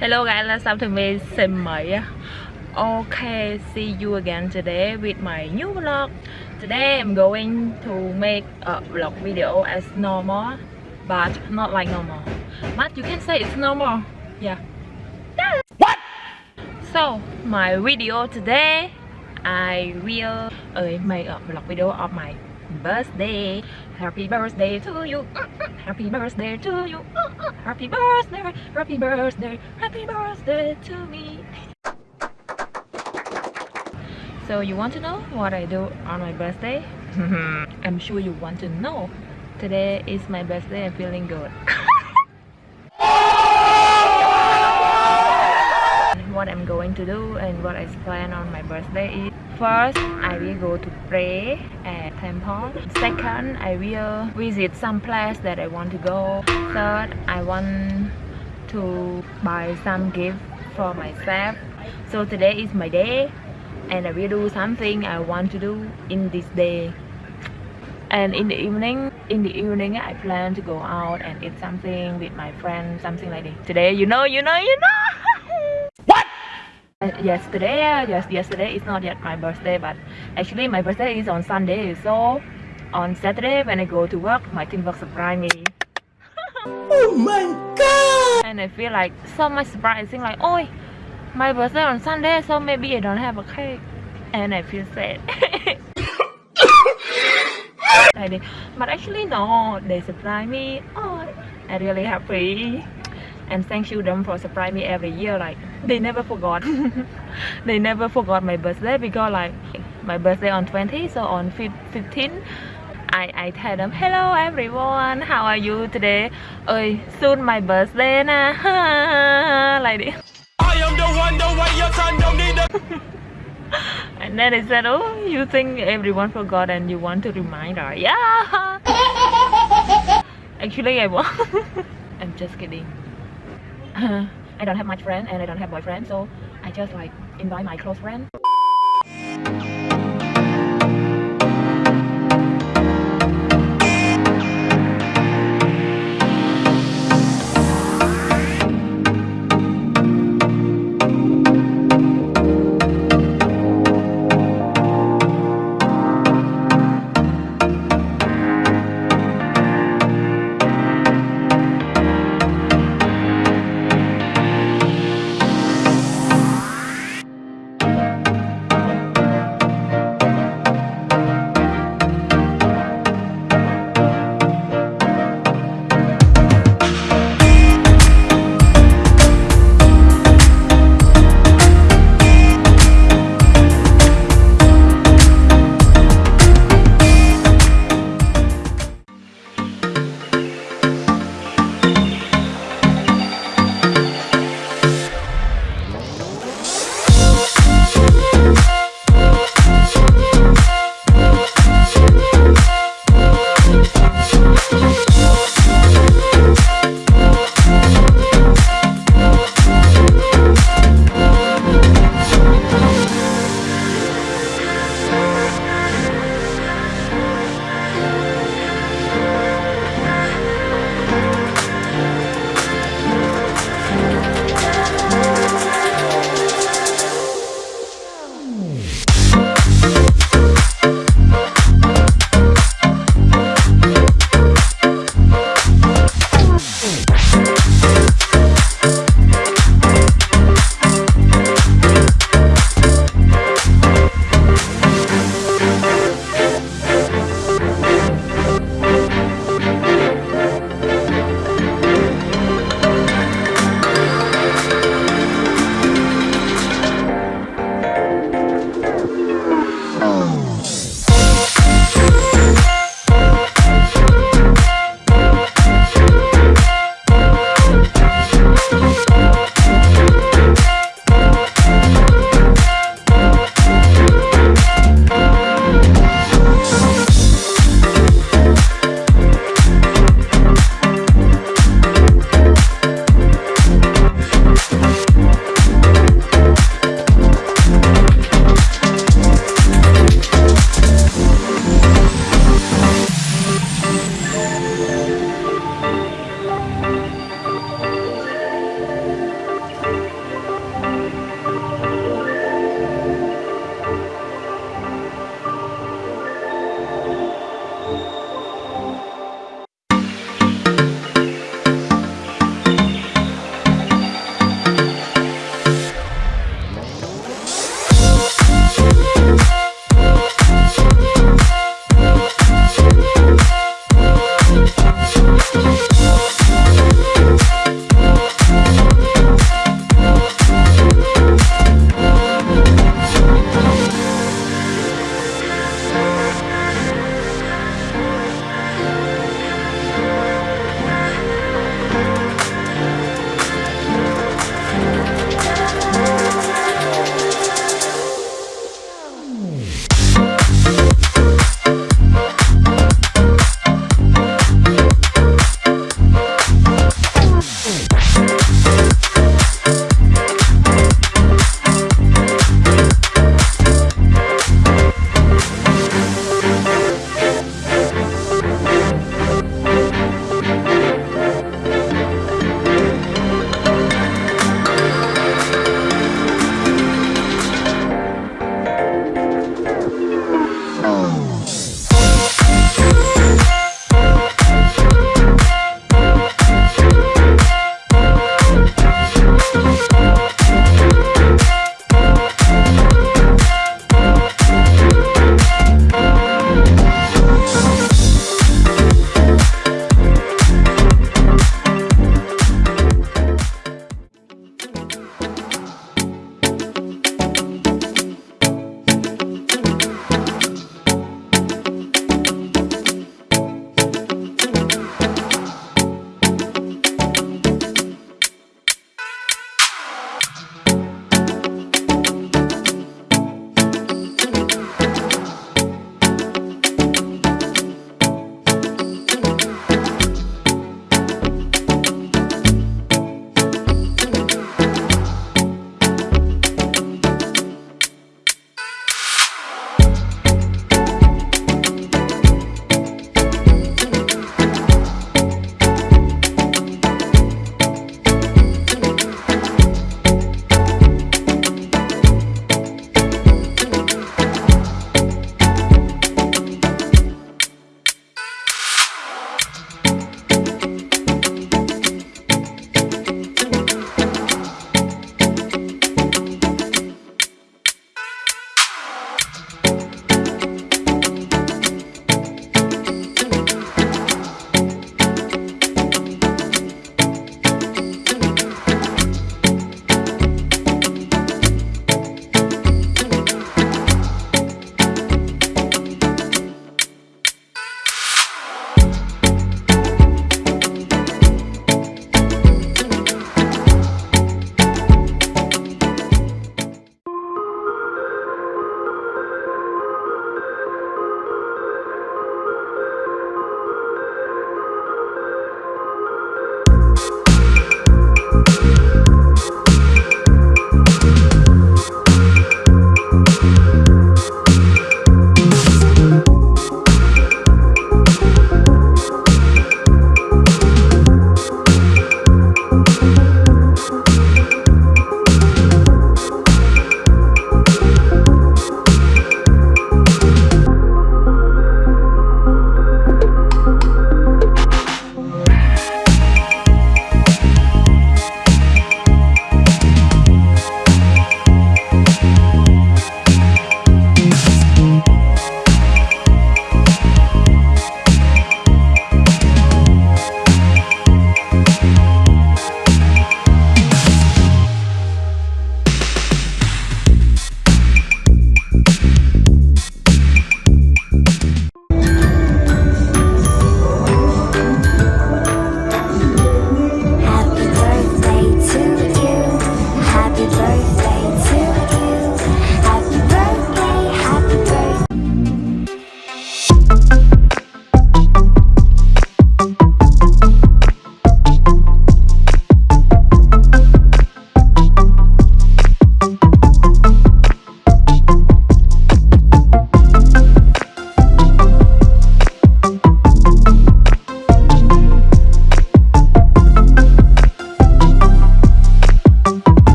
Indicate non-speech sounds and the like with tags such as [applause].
Hello guys, let's up to me Simei. Okay, see you again today with my new vlog. Today I'm going to make a vlog video as normal, but not like normal. But you can say it's normal. Yeah. What? So my video today, I will uh, make a vlog video of my birthday. Happy birthday to you. Happy birthday to you. Happy birthday. Happy birthday. Happy birthday to me. So you want to know what I do on my birthday? [laughs] I'm sure you want to know. Today is my birthday. I'm feeling good. [laughs] what Going to do and what I plan on my birthday is First, I will go to pray at temple. Second, I will visit some place that I want to go. Third, I want to buy some gift for myself. So today is my day and I will do something I want to do in this day. And in the evening, in the evening I plan to go out and eat something with my friends, something like this. Today, you know, you know, you know. [laughs] Uh, yesterday uh, yes yesterday it's not yet my birthday but actually my birthday is on sunday so on saturday when i go to work my team will surprise me. [laughs] Oh my god! And i feel like so much surprising like oh my birthday on sunday so maybe i don't have a cake. And i feel sad. [laughs] But actually no they surprise me. Oh i'm really happy. And thank you them for surprise me every year like [laughs] they never forgot. [laughs] They never forgot my birthday because like my birthday on 20 so on 15 I, I tell them hello everyone. How are you today? Ơi soon my birthday na. [laughs] Like this. I am the one the way your son don't need and then they said oh you think everyone forgot and you want to remind her. Yeah. Actually I want I'm just kidding I don't have much friend and I don't have boyfriend so I just like invite my close friend